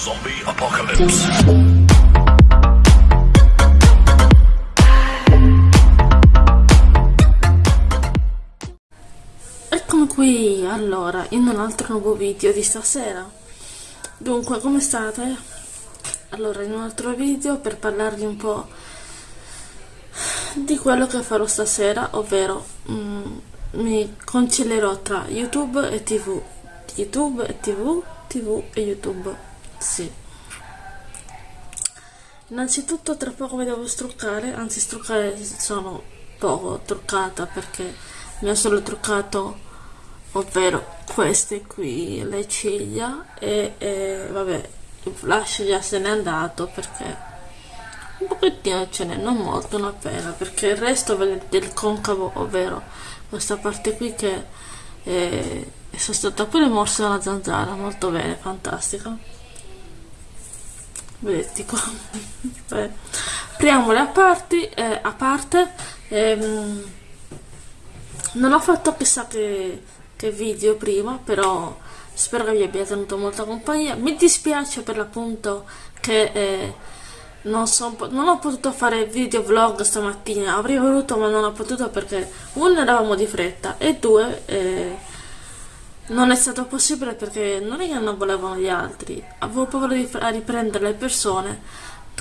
Zombie Apocalypse. Eccomi qui allora in un altro nuovo video di stasera. Dunque, come state? Allora, in un altro video per parlarvi un po' di quello che farò stasera, ovvero mm, mi concilierò tra YouTube e TV. YouTube e TV, TV e YouTube. Sì. Innanzitutto tra poco mi devo struccare, anzi struccare sono poco truccata perché mi ho solo truccato ovvero queste qui le ciglia e, e vabbè il flash già se n'è andato perché un pochettino ce n'è non molto una pena perché il resto del concavo ovvero questa parte qui che è, è stata pure morsa dalla zanzara molto bene fantastica vedete qua. Beh, apriamole a, parti, eh, a parte ehm, non ho fatto chissà che, che video prima però spero che vi abbia tenuto molta compagnia. Mi dispiace per l'appunto che eh, non, so, non, ho potuto fare video vlog stamattina. Avrei voluto ma non ho potuto perché uno eravamo di fretta e due eh, non è stato possibile perché non è che non volevano gli altri. Avevo paura di riprendere le persone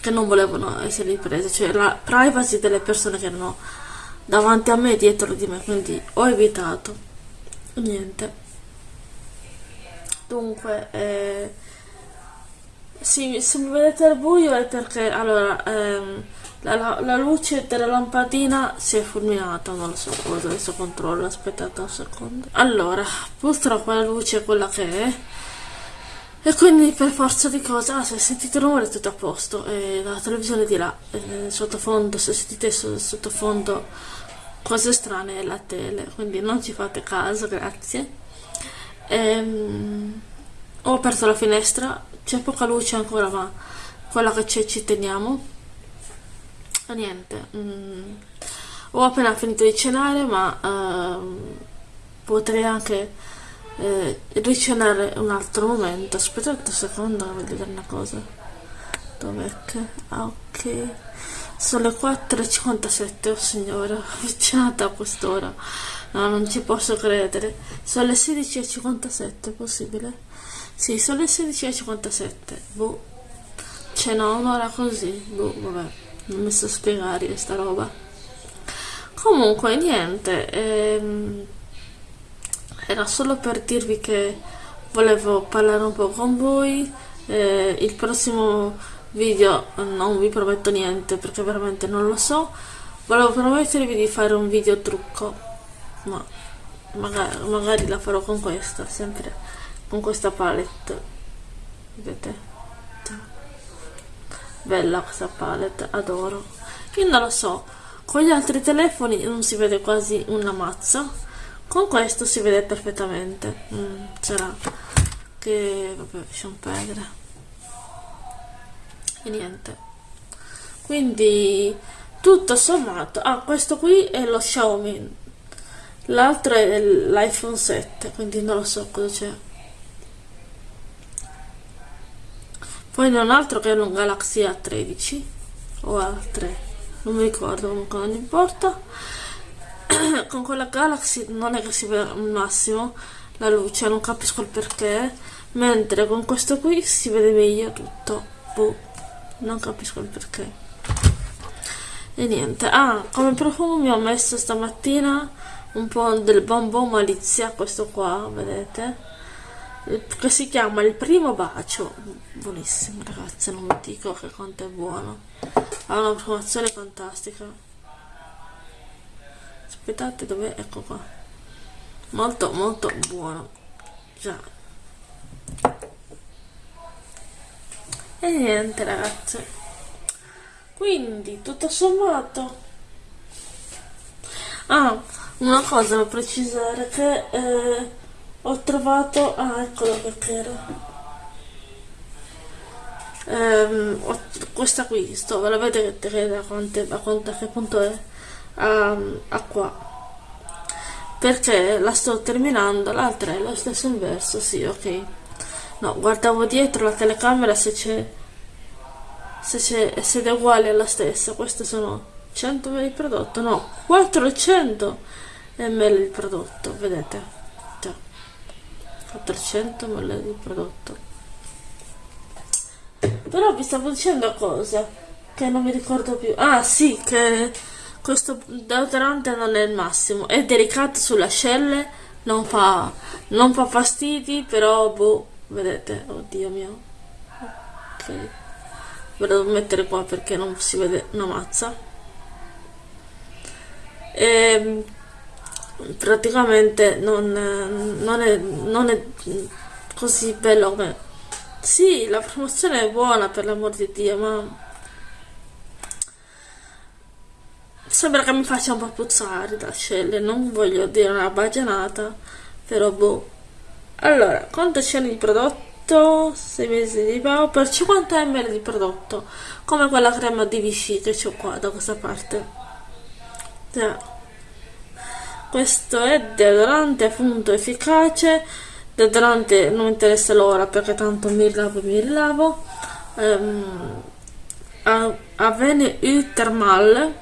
che non volevano essere riprese cioè la privacy delle persone che erano davanti a me e dietro di me quindi ho evitato. Niente. Dunque eh, sì, se mi vedete al buio è perché allora ehm, la, la, luce della lampadina si è fulminata non lo so cosa adesso controllo aspettate un secondo. Allora purtroppo la luce è quella che è. E quindi per forza di cose ah, se sentite rumore è tutto a posto e la televisione di là sottofondo se sentite sottofondo cose strane è la tele quindi non ci fate caso grazie. Ehm, ho aperto la finestra c'è poca luce ancora ma quella che c'è ci teniamo niente. Mm, ho appena finito di cenare ma ehm, potrei anche eh, ricenare un altro momento. Aspettate un secondo voglio vedere una cosa. Dov'è che? Ah ok. Sono le 4.57 oh signora. Ho cenato a quest'ora. No non ci posso credere. Sono le 16.57 è possibile? sì sono le 16.57 boh. No un'ora così. Boh vabbè mi so spiegare questa roba. Comunque niente ehm, era solo per dirvi che volevo parlare un po' con voi eh, il prossimo video non vi prometto niente perché veramente non lo so. Volevo promettervi di fare un video trucco ma magari, magari la farò con questa sempre con questa palette. Vedete bella questa palette adoro. Io non lo so con gli altri telefoni non si vede quasi una mazza. Con questo si vede perfettamente. Mm, sarà che vabbè lasciamo perdere. E niente. Quindi tutto sommato ah questo qui è lo Xiaomi. L'altro è l'iPhone 7 quindi non lo so cosa c'è poi non altro che un Galaxy A13 o A3 non mi ricordo comunque non importa. Con quella Galaxy non è che si vede al massimo la luce non capisco il perché. Mentre con questo qui si vede meglio tutto. Boh, non capisco il perché. E niente. Ah come profumo mi ho messo stamattina un po' del bonbon malizia questo qua vedete che si chiama il primo bacio. Buonissimo ragazzi non vi dico che quanto è buono. Ha una promozione fantastica. Aspettate dove ecco qua. Molto molto buono. Già. E niente ragazzi. Quindi tutto sommato. Ah una cosa da precisare che eh, ho trovato ah eccolo perché era. Ehm, ho, questa qui sto ve la vedete da, quante, da quanto, a che punto è? A, a qua. Perché la sto terminando l'altra è lo stesso inverso sì ok. No guardavo dietro la telecamera se c'è se c'è se è uguale alla stessa. Queste sono 100 ml prodotto no 400 ml di prodotto vedete 400 ml di prodotto. Però vi stavo dicendo cosa? Che non mi ricordo più. Ah sì che questo deodorante non è il massimo. È delicato sulle ascelle non fa non fa fastidi però boh vedete oddio mio. Ok. Ve lo devo mettere qua perché non si vede una mazza e ehm, praticamente non, non, è, non è così bello come sì la promozione è buona per l'amor di Dio ma sembra che mi faccia un po' puzzare da scelle non voglio dire una bagianata però boh allora quanto c'è di prodotto 6 mesi di pago per 50 ml di prodotto come quella crema di Vichy che ho qua da questa parte yeah. Questo è deodorante appunto efficace. Deodorante non mi interessa l'ora perché tanto mi lavo mi lavo. Um, Avene U Thermal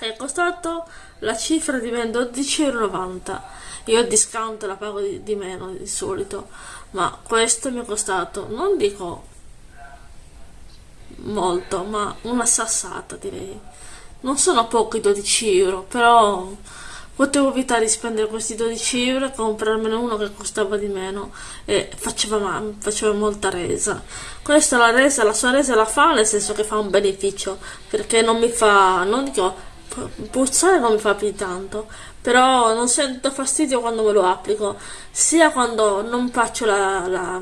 è costato la cifra di ben 12,90 io il discount la pago di, di, meno di solito ma questo mi è costato non dico molto ma una sassata direi. Non sono pochi 12 euro però potevo evitare di spendere questi 12 euro e comprarmene uno che costava di meno e faceva, faceva molta resa. Questa la resa la sua resa la fa nel senso che fa un beneficio perché non mi fa non dico puzzare non mi fa più tanto però non sento fastidio quando me lo applico. Sia quando non faccio la, la,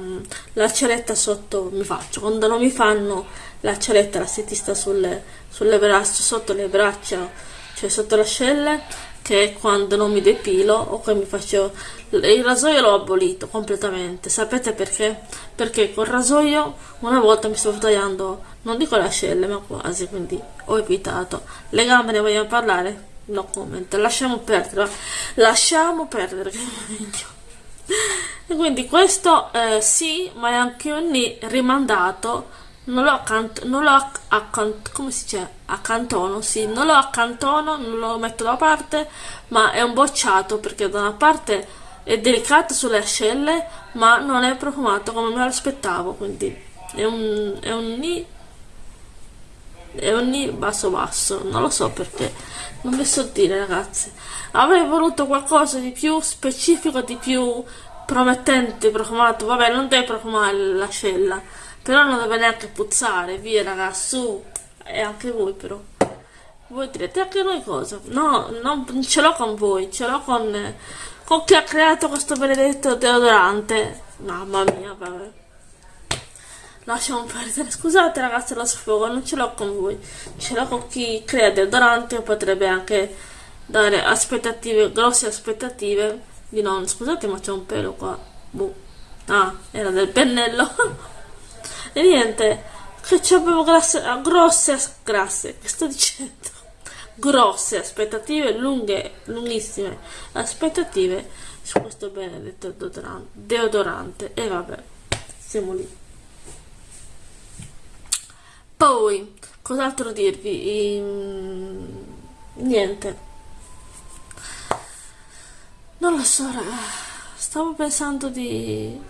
la ceretta sotto mi faccio quando non mi fanno la ceretta la setista sulle, sulle braccia sotto le braccia cioè sotto le ascelle che quando non mi depilo o che mi faccio il rasoio l'ho abolito completamente sapete perché? perché col rasoio una volta mi stavo tagliando non dico le ascelle ma quasi quindi ho evitato le gambe ne vogliamo parlare? no comment lasciamo perdere lasciamo perdere e quindi questo eh, sì ma è anche un rimandato non lo accanto, non come si dice? Accantono, sì, non lo accantono, non lo metto da parte, ma è un bocciato perché da una parte è delicato sulle ascelle, ma non è profumato come me lo aspettavo, quindi è un, è un ni, è un ni basso basso, non lo so perché, non vi so dire ragazzi, avrei voluto qualcosa di più specifico, di più promettente, profumato, vabbè non deve profumare l'ascella, però non deve neanche puzzare via ragazzi su. E anche voi però. Voi direte anche noi cosa? No non ce l'ho con voi ce l'ho con con chi ha creato questo benedetto deodorante. Mamma mia vabbè. Lasciamo perdere. Scusate ragazzi la sfogo non ce l'ho con voi. Ce l'ho con chi crea deodorante potrebbe anche dare aspettative grosse aspettative di non scusate ma c'è un pelo qua. Boh. Ah era del pennello E niente, che avevo grasse, grosse, grasse, che sto dicendo? Grosse aspettative, lunghe, lunghissime aspettative su questo benedetto deodorante. E vabbè, siamo lì. Poi, cos'altro dirvi? Ehm, niente. Non lo so. Stavo pensando di...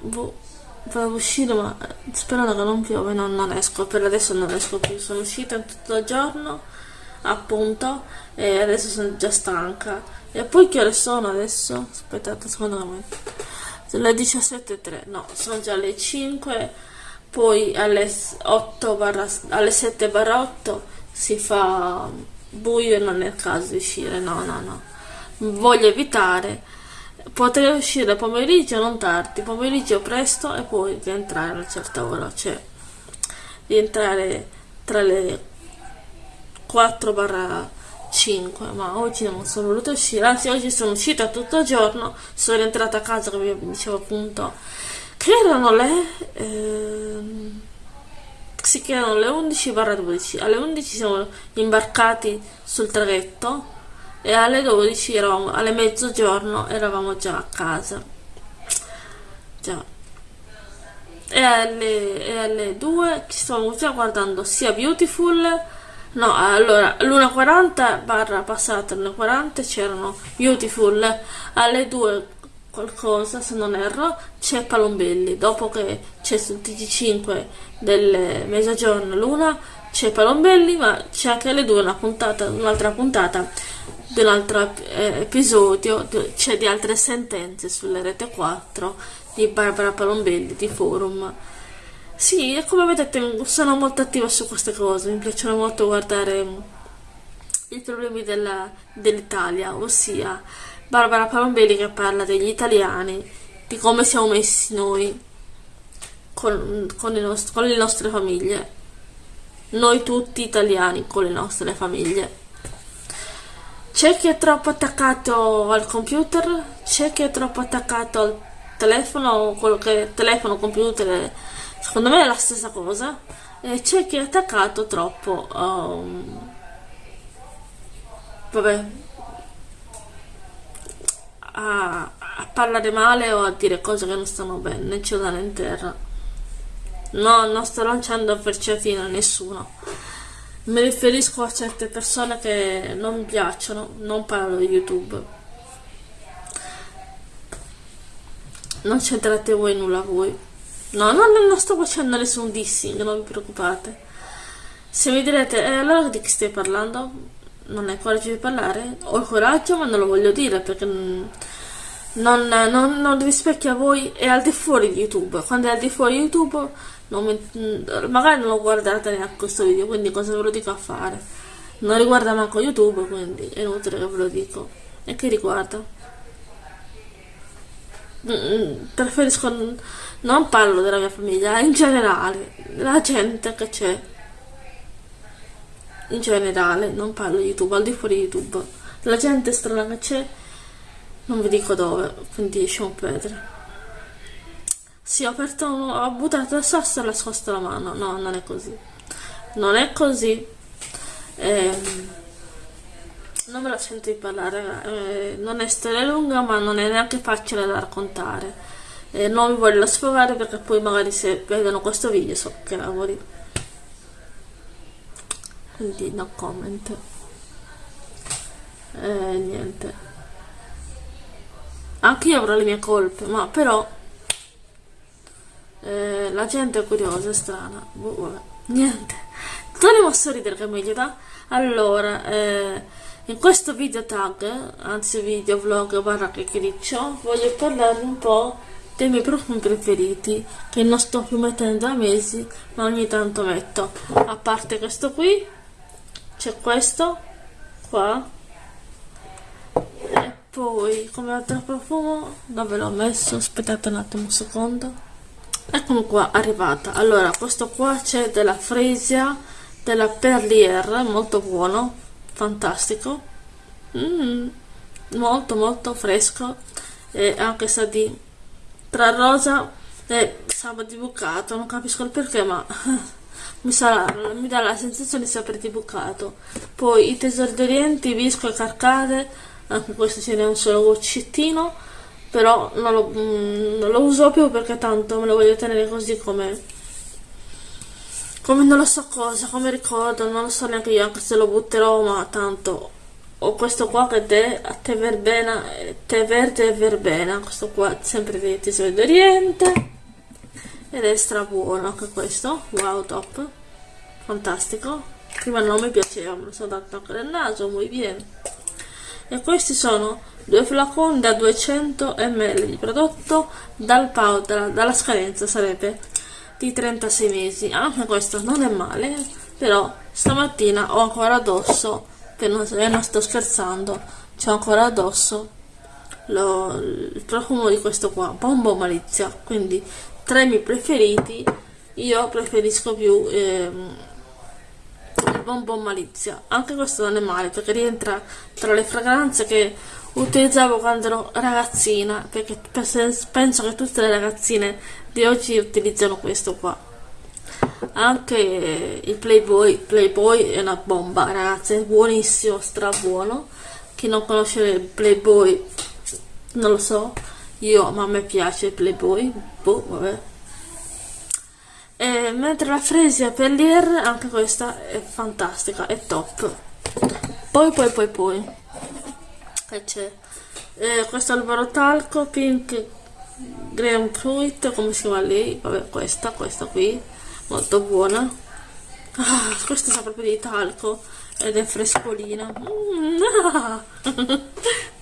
Boh volevo uscire ma sperando che non piove non, non esco. Per adesso non esco più. Sono uscita tutto il giorno appunto e adesso sono già stanca. E poi che ore sono adesso? aspettate secondo me sono le 17.03 no sono già le 5 poi alle 8 barra, alle 7 barra 8 si fa buio e non è il caso di uscire. No no no. Voglio evitare Potrei uscire pomeriggio non tardi, pomeriggio presto e poi rientrare a una certa ora, cioè rientrare tra le 4 barra 5, ma oggi non sono voluta uscire, anzi oggi sono uscita tutto il giorno, sono rientrata a casa come vi dicevo appunto, che erano le... Eh, si chiamano le 11 barra 12, alle 11 siamo imbarcati sul traghetto e alle 12 eravamo, alle mezzogiorno eravamo già a casa. Già. E alle, e alle 2 ci stiamo già guardando sia Beautiful no allora l'1.40 barra passata l'1.40 c'erano Beautiful. Alle 2 qualcosa se non erro c'è Palombelli. Dopo che c'è sul TG5 del mezzogiorno l'una c'è Palombelli ma c'è anche alle 2 una puntata un'altra puntata di un altro eh, episodio c'è di altre sentenze sulle rete 4 di Barbara Palombelli di Forum. Sì, come vedete sono molto attiva su queste cose, mi piacciono molto guardare i problemi dell'Italia, ossia Barbara Palombelli che parla degli italiani, di come siamo messi noi con, con, nost con le nostre famiglie, noi tutti italiani con le nostre famiglie. C'è chi è troppo attaccato al computer, c'è chi è troppo attaccato al telefono, quello che telefono, computer, secondo me è la stessa cosa. E c'è chi è attaccato troppo um, vabbè, a, a, parlare male o a dire cose che non stanno bene, cielo in terra. No, non sto lanciando fino a nessuno. Mi riferisco a certe persone che non mi piacciono, non parlo di YouTube. Non c'entrate voi nulla voi. No, no, non sto facendo nessun dissing, non vi preoccupate. Se mi direte, eh, allora di chi stai parlando? Non hai coraggio di parlare? Ho il coraggio, ma non lo voglio dire perché non, non, non rispecchia voi. È al di fuori di YouTube. Quando è al di fuori di YouTube, mi, magari non lo guardate neanche questo video, quindi cosa ve lo dico a fare? Non riguarda manco YouTube, quindi è inutile che ve lo dico. E che riguarda? Mm, preferisco non parlo della mia famiglia in generale la gente che c'è in generale non parlo di youtube al di fuori di youtube la gente strana che c'è non vi dico dove quindi lasciamo perdere sì ho aperto ho buttato il sasso e ho nascosto la mano no non è così non è così ehm non me la sento di parlare, eh, non è storia lunga ma non è neanche facile da raccontare. Eh, non mi voglio sfogare perché poi magari se vedono questo video so che lavori. Quindi no comment. Eh, niente. Anche io avrò le mie colpe, ma però eh, la gente è curiosa, è strana. Boh, niente. Torniamo a sorridere che meglio da. Allora, eh, in questo video tag, anzi video vlog barra chiacchiericcio, voglio parlarvi un po' dei miei profumi preferiti, che non sto più mettendo da mesi, ma ogni tanto metto. A parte questo qui, c'è questo, qua, poi come altro profumo, dove l'ho messo? Aspettate un attimo un secondo. Eccomi qua, arrivata. Allora, questo qua c'è della Fresia, della Perlier, molto buono, fantastico mm, molto molto fresco e anche sa di tra rosa e sabato di bucato non capisco il perché ma mi, sa, mi dà la sensazione di sapere di bucato poi i tesori d'oriente visco e carcade anche questo ce n'è un solo goccettino però non lo, mm, non lo uso più perché tanto me lo voglio tenere così come come non lo so cosa, come ricordo, non lo so neanche io, anche se lo butterò, ma tanto ho questo qua che è a tè verbena, tè verde e verbena, questo qua sempre di tesoro d'Oriente ed è stra buono anche questo, wow top, fantastico, prima non mi piaceva, me lo sono dato anche nel naso, muy bien. E questi sono due flaconi da 200 ml di prodotto dal powder, dalla scadenza sarebbe di 36 mesi. Anche questo non è male però stamattina ho ancora addosso che non, eh, non sto scherzando c'ho ancora addosso lo, il profumo di questo qua Bombo Malizia. Quindi tra i miei preferiti io preferisco più ehm, il Bonbon Malizia anche questo non è male perché rientra tra le fragranze che utilizzavo quando ero ragazzina perché penso che tutte le ragazzine di oggi utilizzano questo qua. Anche il playboy playboy è una bomba ragazzi è buonissimo stra buono chi non conosce il playboy non lo so. Io ma a me piace Playboy boh vabbè e mentre la Fresia Pellier anche questa è fantastica è top. Poi poi poi poi. Che c'è? Eh, questo albero talco pink grapefruit come si chiama lei vabbè questa questa qui molto buona. Ah, questa sa proprio di talco ed è frescolina. Mm, ah.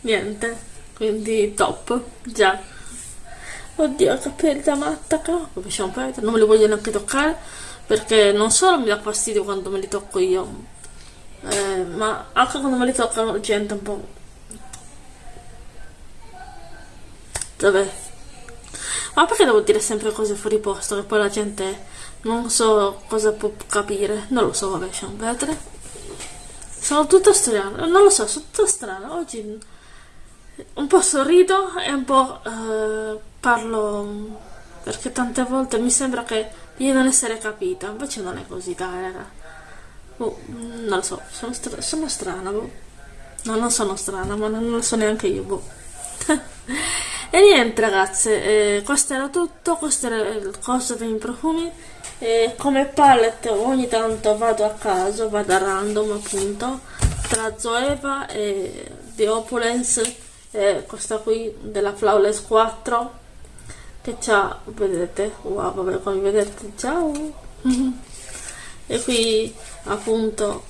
niente quindi top già oddio capelli matta facciamo perdere non me li voglio neanche toccare perché non solo mi dà fastidio quando me li tocco io eh, ma anche quando me li tocca la gente un po' vabbè. Ma perché devo dire sempre cose fuori posto che poi la gente non so cosa può capire? Non lo so vabbè lasciamo perdere sono tutta strana non lo so sono tutta strana oggi un po' sorrido e un po' eh, parlo perché tante volte mi sembra che di non essere capita invece non è così dai raga oh, non lo so sono, stra sono strana boh. no non sono strana ma non lo so neanche io boh. e niente ragazze eh, questo era tutto questo era il costo dei profumi e come palette ogni tanto vado a caso vado a random appunto tra Zoeva e The Opulence e questa qui della Flawless 4 che c'ha vedete? Wow vabbè come vedete ciao. E qui appunto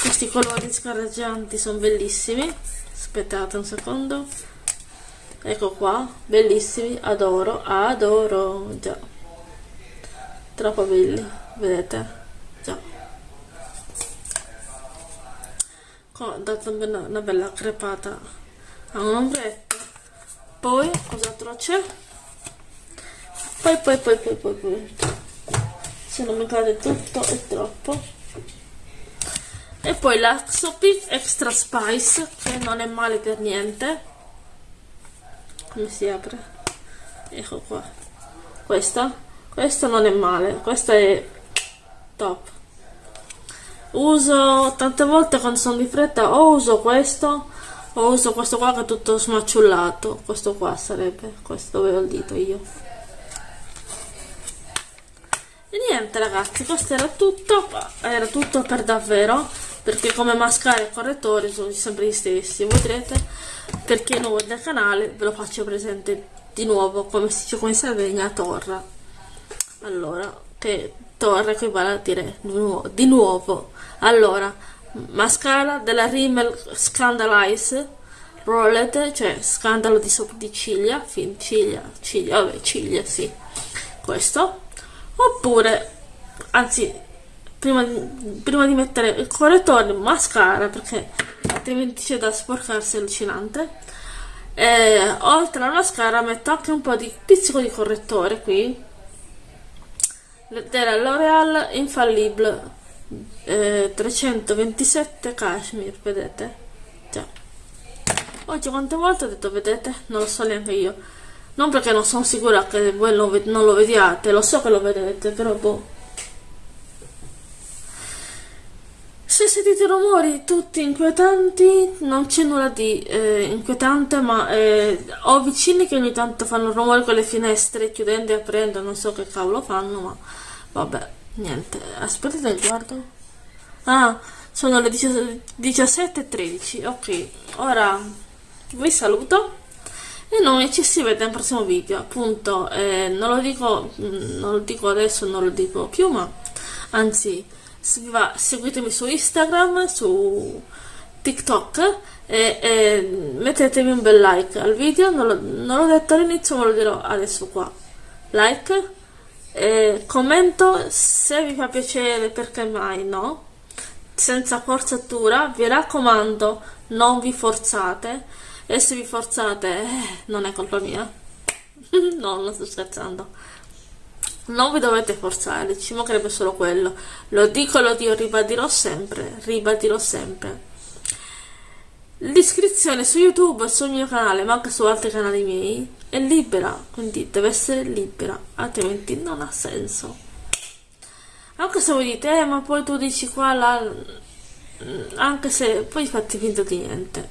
questi colori scarreggianti sono bellissimi. Aspettate un secondo. Ecco qua bellissimi adoro adoro già. Troppo belli vedete? Già. Ho dato una bella crepata a un ombretto. Poi cos'altro c'è poi poi poi poi poi poi. Se non mi cade tutto è troppo. E poi la Xopic Extra Spice che non è male per niente. Come si apre? Ecco qua. Questa? Questa non è male. Questa è top. Uso tante volte quando sono di fretta o uso questo ho uso questo qua che è tutto smacciullato questo qua sarebbe questo dove ho il dito io e niente ragazzi questo era tutto. Era tutto per davvero perché come mascara e correttori sono sempre gli stessi vedrete per chi è nuovo nel canale ve lo faccio presente di nuovo come si dice come si Sardegna torra allora che torre equivale a dire di nuovo, di nuovo. allora mascara della Rimmel Scandalize Rolled, cioè scandalo di sopra di ciglia, fin ciglia, ciglia, vabbè, ciglia, sì, questo, oppure, anzi, prima di, prima di mettere il correttore, mascara, perché altrimenti c'è da sporcarsi allucinante, e, oltre alla mascara metto anche un po' di pizzico di correttore qui, della L'Oreal Infallible eh, 327 cashmere vedete? Già. Oggi quante volte ho detto vedete? Non lo so neanche io non perché non sono sicura che voi non lo vediate lo so che lo vedete però boh. Se sentite rumori tutti inquietanti non c'è nulla di eh, inquietante ma eh, ho vicini che ogni tanto fanno rumore con le finestre chiudendo e aprendo non so che cavolo fanno ma vabbè niente. Aspettate guardo. Ah, sono le 17.13. Ok, ora vi saluto e noi ci si vede nel prossimo video. Appunto, eh, non, lo dico, mm, non lo dico adesso, non lo dico più, ma anzi, seguitemi su Instagram, su TikTok e, e mettetemi un bel like al video. Non, l'ho detto all'inizio, ma lo dirò adesso qua. Like. Eh, commento se vi fa piacere perché mai no senza forzatura, vi raccomando, non vi forzate. E se vi forzate, eh, non è colpa mia. no, non sto scherzando. Non vi dovete forzare, ci mancherebbe solo quello. Lo dico, lo dico, ribadirò sempre, ribadirò sempre. L'iscrizione su YouTube, sul mio canale, ma anche su altri canali miei, è libera, quindi deve essere libera, altrimenti non ha senso anche se voi dite eh, ma poi tu dici qua là anche se poi fate finta di niente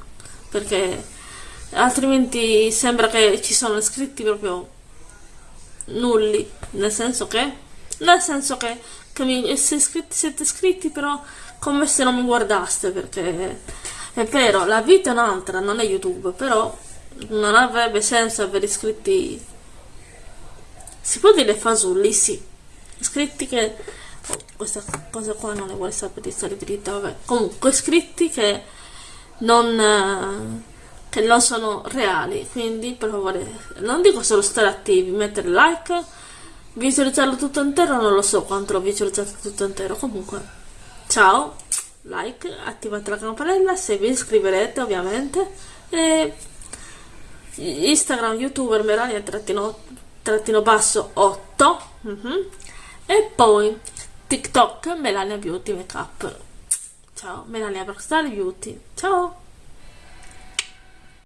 perché altrimenti sembra che ci sono iscritti proprio nulli, nel senso che? Nel senso che, che mi, se iscritti, siete iscritti però come se non mi guardaste perché è vero, la vita è un'altra, non è YouTube, però non avrebbe senso avere iscritti si può dire fasulli, sì. Iscritti che questa cosa qua non le vuole sapere di stare dritta, vabbè comunque iscritti che non eh, che non sono reali quindi per favore non dico solo stare attivi mettere like visualizzarlo tutto intero non lo so quanto l'ho visualizzato tutto intero. Comunque ciao like attivate la campanella se vi iscriverete ovviamente e instagram youtuber melania trattino, trattino basso 8 mm -hmm. e poi tiktok melania beauty makeup. Ciao melania rockstar beauty. Ciao